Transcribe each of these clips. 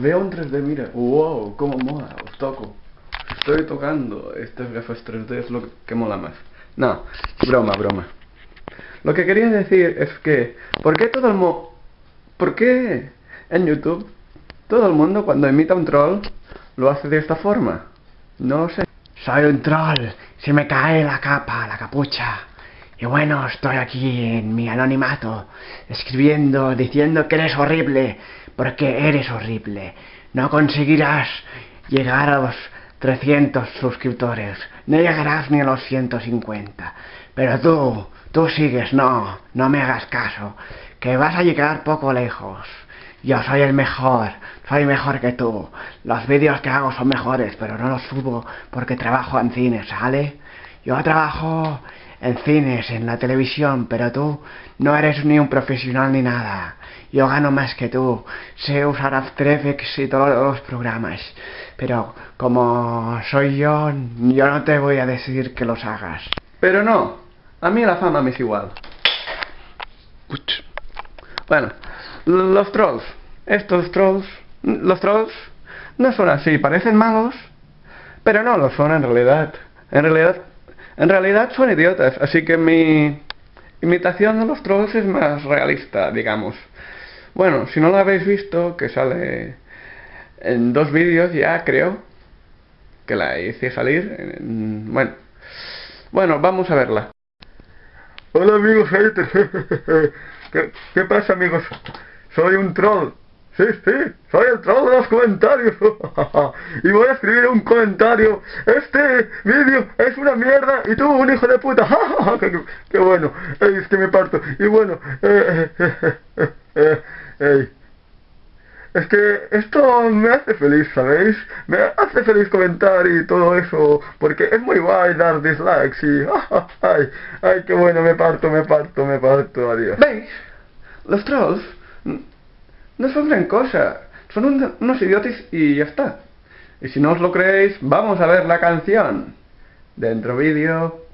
Veo en 3D, mira. Wow, cómo mola, os toco. Estoy tocando. Estas gafas 3D es lo que mola más. No, broma, broma. Lo que quería decir es que, ¿por qué todo el mundo... ¿Por qué en YouTube todo el mundo cuando imita un troll lo hace de esta forma? No lo sé. Soy un troll, se me cae la capa, la capucha. Y bueno, estoy aquí en mi anonimato, escribiendo, diciendo que eres horrible, porque eres horrible. No conseguirás llegar a los 300 suscriptores, no llegarás ni a los 150. Pero tú, tú sigues, no, no me hagas caso, que vas a llegar poco lejos. Yo soy el mejor, soy mejor que tú. Los vídeos que hago son mejores, pero no los subo porque trabajo en cine, ¿sale? Yo trabajo en cines, en la televisión, pero tú no eres ni un profesional ni nada. Yo gano más que tú, sé usar After Effects y todos los programas, pero como soy yo, yo no te voy a decir que los hagas. Pero no, a mí la fama me es igual. Bueno, los trolls, estos trolls, los trolls no son así, parecen malos, pero no lo son en realidad. En realidad en realidad son idiotas, así que mi imitación de los trolls es más realista, digamos. Bueno, si no lo habéis visto, que sale en dos vídeos ya, creo, que la hice salir. bueno, bueno, vamos a verla. Hola amigos haters, ¿Qué, ¿qué pasa amigos? Soy un troll. Sí, sí, soy el troll de los comentarios. y voy a escribir un comentario. Este vídeo es una mierda y tú un hijo de puta. qué, bueno. es que me parto. Y bueno, eh, eh, eh, es que esto me hace feliz, ¿sabéis? Me hace feliz comentar y todo eso, porque es muy guay dar dislikes y... ¡Ay, ay, qué bueno! Me parto, me parto, me parto, adiós. ¿Veis? Los trolls no son gran cosa. Son unos idiotas y ya está. Y si no os lo creéis, vamos a ver la canción. Dentro vídeo.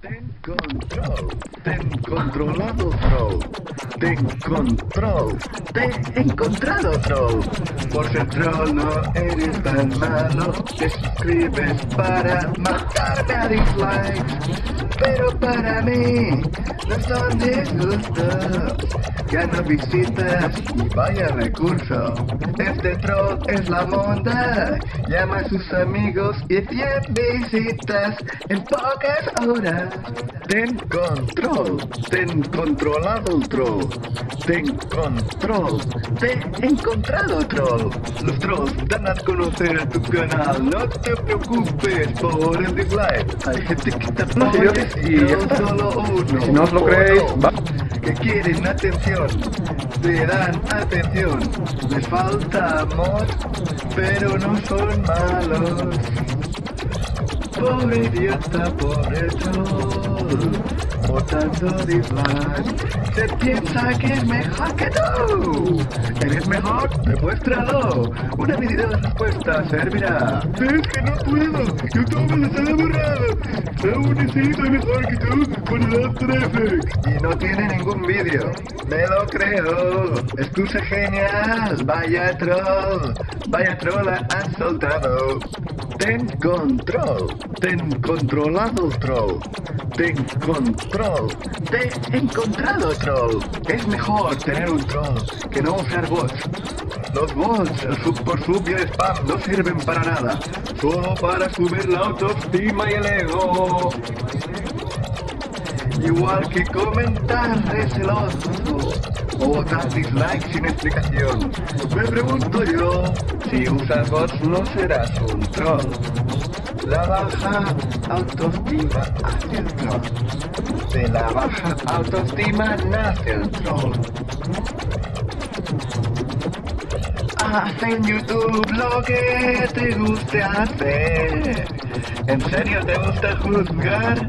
Ten control, ten controlado troll, ten control, te he encontrado troll. Por ser troll no eres tan malo, te escribes para matarme a dislikes. Pero para mí no son disgustos no visitas y vaya recurso. Este troll es la monda, llama a sus amigos y 100 visitas en pocas horas. Ten control, ten controlado el troll, ten control, te he encontrado troll. Los trolls dan a conocer tu canal, no te preocupes por el dislike. Hay gente que te apoya y solo uno. Si no os lo creéis, va que quieren atención, te dan atención, les falta amor, pero no son malos. Pobre idiota, pobre troll, botando dislike, se piensa que es mejor que tú. ¿Eres mejor? Demuéstralo. Una video de respuesta servirá. Es que no puedo, YouTube me sale borrado. Aún así soy mejor que tú con el After. Y no tiene ningún vídeo. Me lo creo. Excusa genial. Vaya troll. Vaya troll han soltado. Ten control. Ten controlado troll. Ten control. Te he encontrado troll. Es mejor tener un troll que no usar bots. Los bots por sub y spam no sirven para nada. Solo para subir la autoestima y el ego. Igual que comentar celoso o dar dislike sin explicación. Me pregunto yo, si usas bots no serás un troll. La baja autoestima hace el troll. De la baja autoestima nace el troll. Haz en YouTube lo que te guste hacer. ¿En serio te gusta juzgar?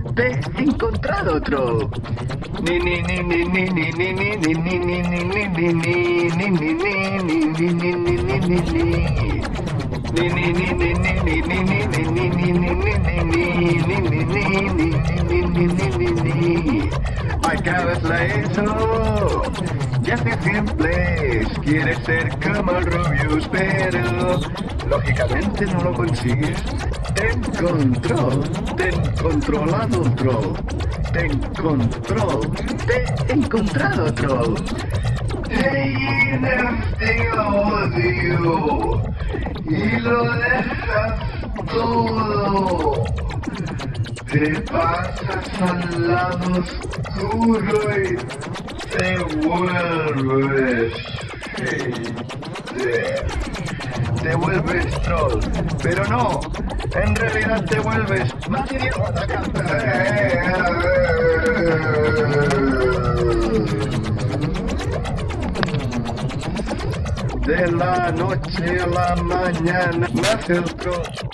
Desencontrar otro. I cada eso ya te siempre quieres ser como Rubius, pero lógicamente no lo consigues. Te encontró, te encontrolado otro, te encontró, te encontrado otro. De odio y lo dejas todo. Te pasas al lado oscuro y te vuelves. Te vuelves troll, pero no, en realidad te vuelves más idiota De la noche a la mañana nace el.